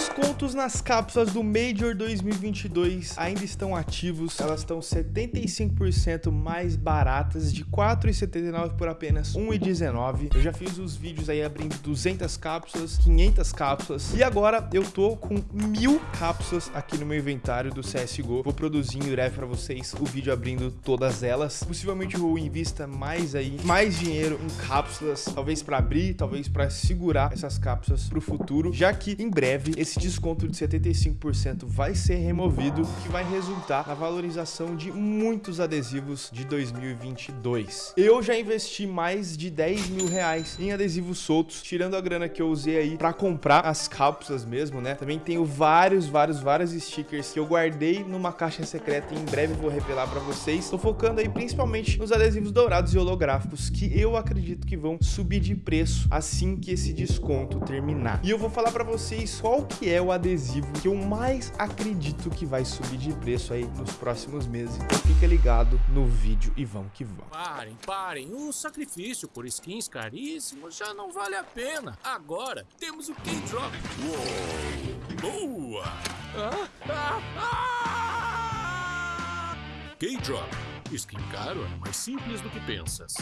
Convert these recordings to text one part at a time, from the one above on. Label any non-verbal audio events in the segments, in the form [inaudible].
descontos nas cápsulas do Major 2022 ainda estão ativos. Elas estão 75% mais baratas, de R$ 4,79 por apenas R$ 1,19. Eu já fiz os vídeos aí abrindo 200 cápsulas, 500 cápsulas e agora eu tô com mil cápsulas aqui no meu inventário do CSGO. Vou produzir em breve para vocês o vídeo abrindo todas elas. Possivelmente eu invista mais aí, mais dinheiro em cápsulas, talvez para abrir, talvez para segurar essas cápsulas para o futuro, já que em breve esse desconto de 75% vai ser removido, que vai resultar na valorização de muitos adesivos de 2022. Eu já investi mais de 10 mil reais em adesivos soltos, tirando a grana que eu usei aí para comprar as cápsulas mesmo, né? Também tenho vários, vários, vários stickers que eu guardei numa caixa secreta e em breve vou revelar para vocês. Tô focando aí principalmente nos adesivos dourados e holográficos, que eu acredito que vão subir de preço assim que esse desconto terminar. E eu vou falar para vocês qual que é o adesivo que eu mais acredito que vai subir de preço aí nos próximos meses. Então fica ligado no vídeo e vamos que vamos. Parem, parem. O sacrifício por skins caríssimos já não vale a pena. Agora temos o K-Drop. Boa! Ah, ah, ah! K-Drop. Skin caro é mais simples do que pensas.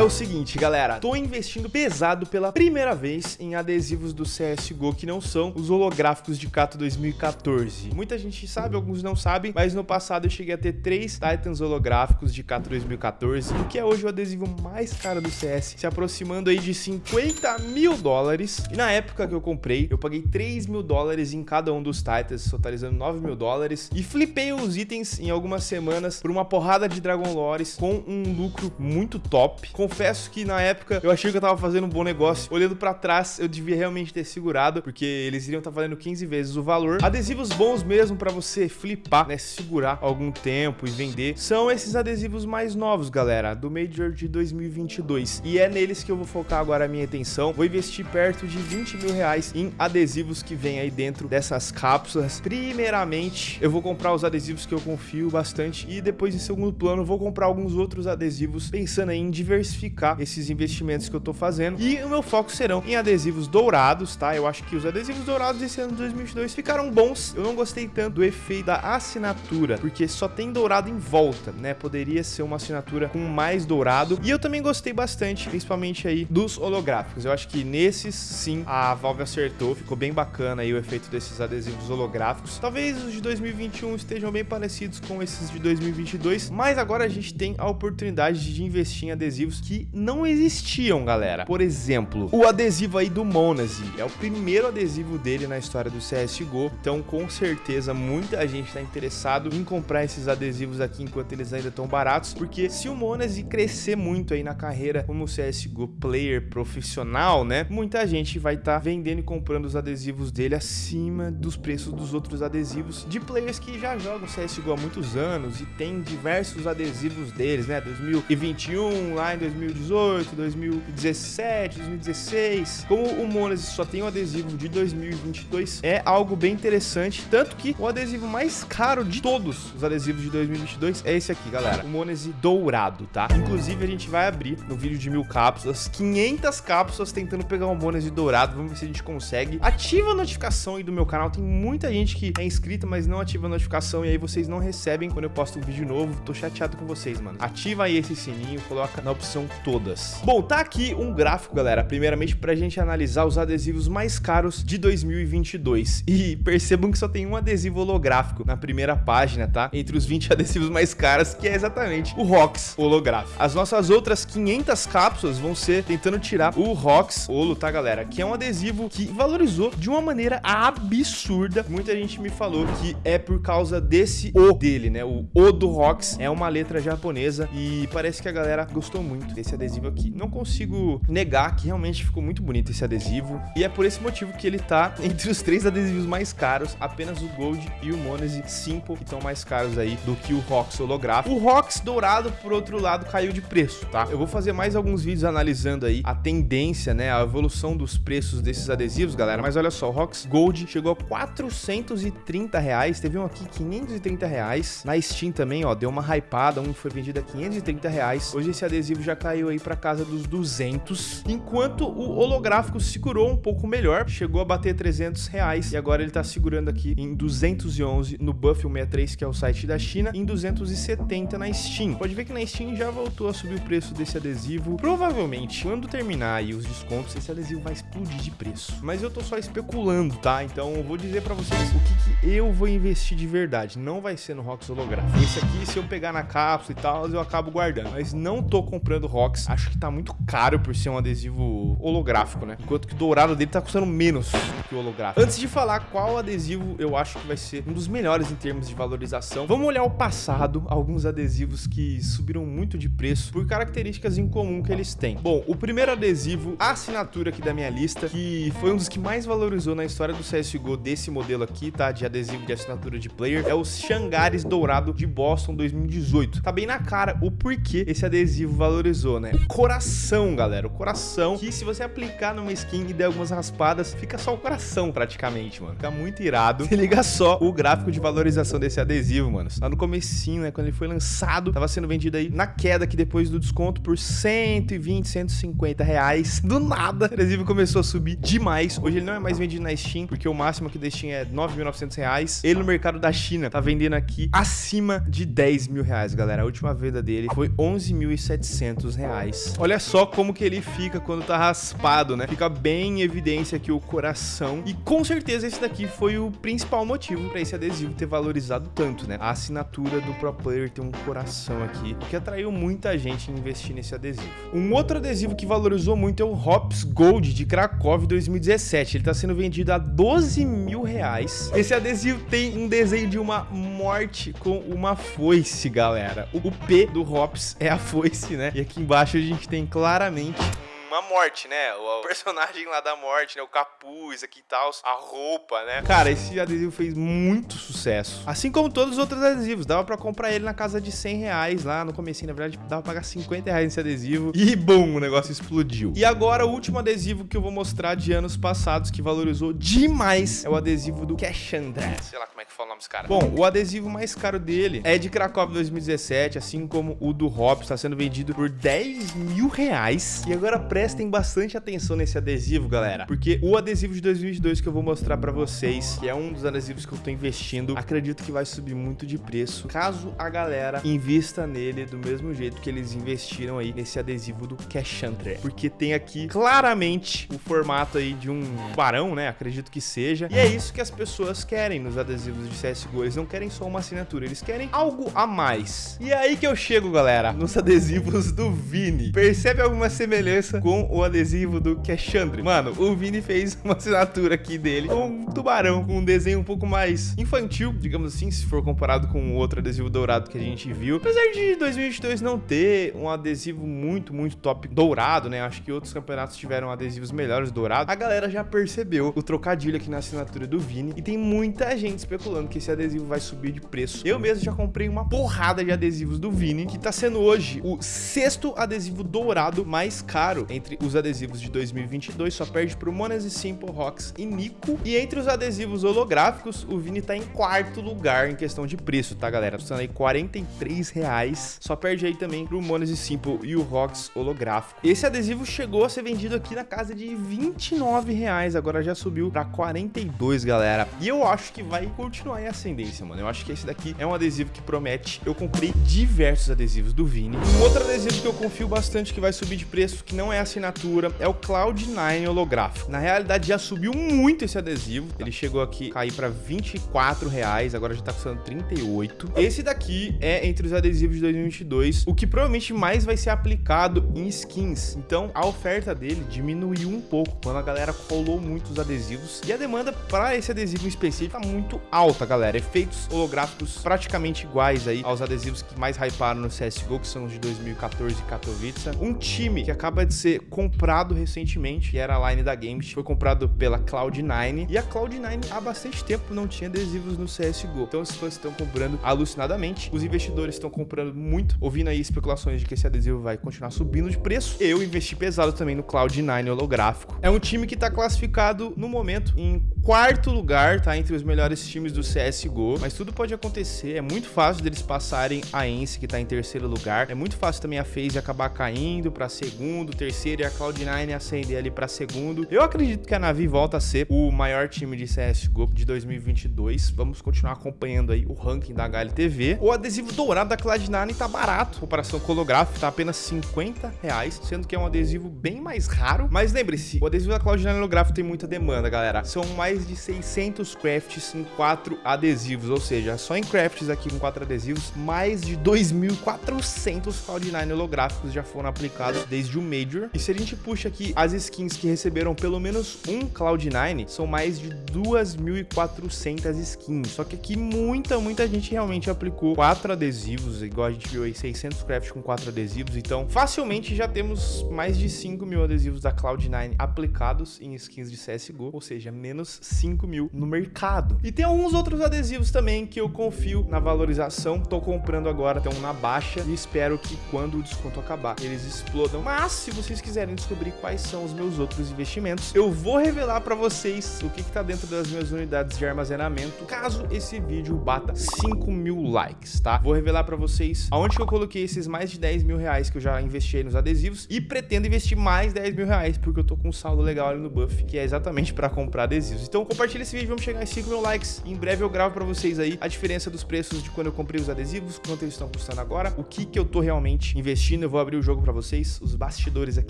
É o seguinte, galera, tô investindo pesado pela primeira vez em adesivos do CSGO que não são os holográficos de Cato 2014. Muita gente sabe, alguns não sabem, mas no passado eu cheguei a ter três Titans holográficos de Cato 2014, o que é hoje o adesivo mais caro do CS, se aproximando aí de 50 mil dólares. E na época que eu comprei, eu paguei 3 mil dólares em cada um dos Titans, totalizando 9 mil dólares, e flipei os itens em algumas semanas por uma porrada de Dragon Lores com um lucro muito top confesso que na época eu achei que eu tava fazendo um bom negócio. Olhando pra trás, eu devia realmente ter segurado, porque eles iriam estar tá valendo 15 vezes o valor. Adesivos bons mesmo pra você flipar, né? Segurar algum tempo e vender. São esses adesivos mais novos, galera, do Major de 2022. E é neles que eu vou focar agora a minha atenção. Vou investir perto de 20 mil reais em adesivos que vem aí dentro dessas cápsulas. Primeiramente, eu vou comprar os adesivos que eu confio bastante. E depois, em segundo plano, vou comprar alguns outros adesivos, pensando em diversificar diversificar esses investimentos que eu tô fazendo. E o meu foco serão em adesivos dourados, tá? Eu acho que os adesivos dourados desse ano de 2022 ficaram bons. Eu não gostei tanto do efeito da assinatura, porque só tem dourado em volta, né? Poderia ser uma assinatura com mais dourado. E eu também gostei bastante, principalmente aí, dos holográficos. Eu acho que nesses, sim, a Valve acertou. Ficou bem bacana aí o efeito desses adesivos holográficos. Talvez os de 2021 estejam bem parecidos com esses de 2022, mas agora a gente tem a oportunidade de investir em adesivos que não existiam, galera. Por exemplo, o adesivo aí do Monazi. É o primeiro adesivo dele na história do CSGO. Então, com certeza, muita gente está interessado em comprar esses adesivos aqui enquanto eles ainda estão baratos. Porque se o Monazi crescer muito aí na carreira como CSGO player profissional, né? Muita gente vai estar tá vendendo e comprando os adesivos dele acima dos preços dos outros adesivos de players que já jogam CSGO há muitos anos e tem diversos adesivos deles, né? 2021, lá em 2018, 2017, 2016. Como o Monese só tem o adesivo de 2022, é algo bem interessante. Tanto que o adesivo mais caro de todos os adesivos de 2022 é esse aqui, galera. O Monese dourado, tá? Inclusive, a gente vai abrir no vídeo de mil cápsulas, 500 cápsulas tentando pegar o Monese dourado. Vamos ver se a gente consegue. Ativa a notificação aí do meu canal. Tem muita gente que é inscrita, mas não ativa a notificação. E aí vocês não recebem quando eu posto um vídeo novo. Tô chateado com vocês, mano. Ativa aí esse sininho, coloca na opção todas. Bom, tá aqui um gráfico, galera, primeiramente pra gente analisar os adesivos mais caros de 2022. E percebam que só tem um adesivo holográfico na primeira página, tá? Entre os 20 [laughs] adesivos mais caros, que é exatamente o ROX holográfico. As nossas outras 500 cápsulas vão ser tentando tirar o ROX holo, tá, galera? Que é um adesivo que valorizou de uma maneira absurda. Muita gente me falou que é por causa desse O dele, né? O O do ROX é uma letra japonesa e parece que a galera gostou muito desse adesivo aqui. Não consigo negar que realmente ficou muito bonito esse adesivo. E é por esse motivo que ele tá [laughs] entre os três adesivos mais caros. Apenas o Gold e o Monese Simple que estão mais caros aí do que o Rox holográfico. O Rox dourado, por outro lado, caiu de preço, tá? Eu vou fazer mais alguns vídeos analisando aí a tendência, né? A evolução dos preços desses adesivos, galera. Mas olha só, o Rox Gold chegou a 430 reais. Teve um aqui 530 reais. Na Steam também, ó, deu uma hypada. Um foi vendido a 530 reais. Hoje esse adesivo já caiu aí pra casa dos 200, enquanto o holográfico segurou um pouco melhor, chegou a bater 300 reais e agora ele tá segurando aqui em 211 no Buff 163, que é o site da China, em 270 na Steam. Pode ver que na Steam já voltou a subir o preço desse adesivo. Provavelmente, quando terminar aí os descontos, esse adesivo vai explodir de preço. Mas eu tô só especulando, tá? Então eu vou dizer pra vocês o que, que eu vou investir de verdade. Não vai ser no Rox holográfico. Esse aqui, se eu pegar na cápsula e tal, eu acabo guardando. Mas não tô comprando Rox. Acho que tá muito caro por ser um adesivo holográfico, né? Enquanto que o dourado dele tá custando menos que o holográfico. Antes de falar qual adesivo eu acho que vai ser um dos melhores em termos de valorização, vamos olhar o passado, alguns adesivos que subiram muito de preço por características em comum que eles têm. Bom, o primeiro adesivo, a assinatura aqui da minha lista, que foi um dos que mais valorizou na história do CSGO desse modelo aqui, tá? De adesivo de assinatura de player, é o Xangares Dourado de Boston 2018. Tá bem na cara o porquê esse adesivo valorizou, né? Coração, galera, o coração, que se você aplicar numa skin e der algumas raspadas, fica só o coração praticamente, mano. Fica muito irado. Se liga só o gráfico de valorização desse adesivo, mano. Lá no comecinho, né, quando ele foi lançado, tava sendo vendido aí na queda aqui depois do desconto por 120, 150 reais. Do nada, o adesivo começou a subir demais. Hoje ele não é mais vendido na Steam, porque o máximo aqui da Steam é 9.900 reais. Ele no mercado da China tá vendendo aqui acima de 10 mil reais, galera. A última venda dele foi 11.700 reais. Olha só como que ele fica quando tá raspado, né? Fica bem em evidência aqui o coração. E com certeza esse daqui foi o principal motivo para esse adesivo ter valorizado tanto, né? A assinatura do Pro Player tem um coração aqui, que atraiu muita gente a investir nesse adesivo. Um outro adesivo que valorizou muito é o Hops Gold de Krakow 2017. Ele tá sendo vendido a 12 mil reais. Esse adesivo tem um desenho de uma morte com uma foice, galera. O P do Hops é a foice, né? E aqui embaixo a gente tem claramente uma morte, né? O [laughs] personagem lá da morte, né? O capuz aqui e tal, a roupa, né? Cara, esse adesivo fez muito sucesso. Assim como todos os outros adesivos. Dava pra comprar ele na casa de 100 reais lá no comecinho. Na verdade, dava pra pagar 50 reais nesse adesivo. E, bum, o negócio explodiu. E agora, o último adesivo que eu vou mostrar de anos passados que valorizou demais é o adesivo do Cashandra. Sei lá como é que fala o nome desse cara. Bom, o adesivo mais caro dele é de Krakow 2017, assim como o do Hop, está sendo vendido por 10 mil reais. E agora, prestem bastante atenção nesse adesivo, galera, porque o adesivo de 2022 que eu vou mostrar pra vocês, que é um dos adesivos que eu tô investindo, acredito que vai subir muito de preço, caso a galera invista nele do mesmo jeito que eles investiram aí nesse adesivo do Cashantre, porque tem aqui claramente o formato aí de um barão, né, acredito que seja, e é isso que as pessoas querem nos adesivos de CSGO, eles não querem só uma assinatura, eles querem algo a mais. E é aí que eu chego, galera, nos adesivos do Vini. Percebe alguma semelhança com o adesivo do Cashandre. Mano, o Vini fez uma assinatura aqui dele com um tubarão, com um desenho um pouco mais infantil, digamos assim, se for comparado com o outro adesivo dourado que a gente viu. Apesar de 2022 não ter um adesivo muito, muito top dourado, né? Acho que outros campeonatos tiveram adesivos melhores dourados. A galera já percebeu o trocadilho aqui na assinatura do Vini e tem muita gente especulando que esse adesivo vai subir de preço. Eu mesmo já comprei uma porrada de adesivos do Vini, que tá sendo hoje o sexto adesivo dourado mais caro os adesivos de 2022 só perde pro Monese Simple Rocks e Nico. E entre os adesivos holográficos, o Vini tá em quarto lugar em questão de preço, tá, galera? Custando aí 43 reais. Só perde aí também pro Monese Simple e o Rocks holográfico. Esse adesivo chegou a ser vendido aqui na casa de 29 reais, agora já subiu pra 42, galera. E eu acho que vai continuar em ascendência, mano. Eu acho que esse daqui é um adesivo que promete. Eu comprei diversos adesivos do Vini. Um outro adesivo que eu confio bastante que vai subir de preço, que não é assinatura é o Cloud9 holográfico. Na realidade, já subiu muito esse adesivo. Ele chegou aqui cair para 24 reais, agora já tá custando 38. Esse daqui é entre os adesivos de 2022, o que provavelmente mais vai ser aplicado em skins. Então, a oferta dele diminuiu um pouco quando a galera colou muitos adesivos. E a demanda para esse adesivo em específico tá muito alta, galera. Efeitos holográficos praticamente iguais aí aos adesivos que mais hyparam no CSGO, que são os de 2014 Katowice. Um time que acaba de ser comprado recentemente, que era a line da Games, foi comprado pela Cloud9, e a Cloud9 há bastante tempo não tinha adesivos no CSGO. Então os fãs estão comprando alucinadamente, os investidores estão comprando muito, ouvindo aí especulações de que esse adesivo vai continuar subindo de preço. Eu investi pesado também no Cloud9 holográfico. É um time que está classificado no momento em quarto lugar, tá? Entre os melhores times do CSGO. Mas tudo pode acontecer. É muito fácil deles passarem a Ence, que tá em terceiro lugar. É muito fácil também a FaZe acabar caindo para segundo, terceiro e a Cloud9 acender ali para segundo. Eu acredito que a Navi volta a ser o maior time de CSGO de 2022. Vamos continuar acompanhando aí o ranking da HLTV. O adesivo dourado da Cloud9 tá barato. Comparação com o holográfico, tá apenas 50 reais, sendo que é um adesivo bem mais raro. Mas lembre-se, o adesivo da Cloud9 holográfico tem muita demanda, galera. São mais de 600 crafts em 4 adesivos, ou seja, só em crafts aqui com 4 adesivos, mais de 2.400 Cloud9 holográficos já foram aplicados desde o Major. E se a gente puxa aqui as skins que receberam pelo menos um Cloud9, são mais de 2.400 skins. Só que aqui muita, muita gente realmente aplicou 4 adesivos, igual a gente viu aí, 600 crafts com 4 adesivos. Então, facilmente já temos mais de 5 mil adesivos da Cloud9 aplicados em skins de CSGO, ou seja, menos 5 mil no mercado. E tem alguns outros adesivos também que eu confio na valorização. Tô comprando agora, um na baixa e espero que quando o desconto acabar, eles explodam. Mas se vocês quiserem descobrir quais são os meus outros investimentos, eu vou revelar para vocês o que, que tá dentro das minhas unidades de armazenamento, caso esse vídeo bata 5 mil likes, tá? Vou revelar para vocês aonde eu coloquei esses mais de 10 mil reais que eu já investi nos adesivos e pretendo investir mais 10 mil reais, porque eu tô com um saldo legal ali no Buff, que é exatamente para comprar adesivos. Então compartilha esse vídeo, vamos chegar em 5 mil likes. Em breve eu gravo para vocês aí a diferença dos preços de quando eu comprei os adesivos, quanto eles estão custando agora, o que que eu tô realmente investindo. Eu vou abrir o jogo para vocês, os bastidores aqui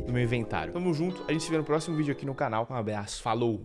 do meu inventário. Tamo junto, a gente se vê no próximo vídeo aqui no canal. Um abraço, falou!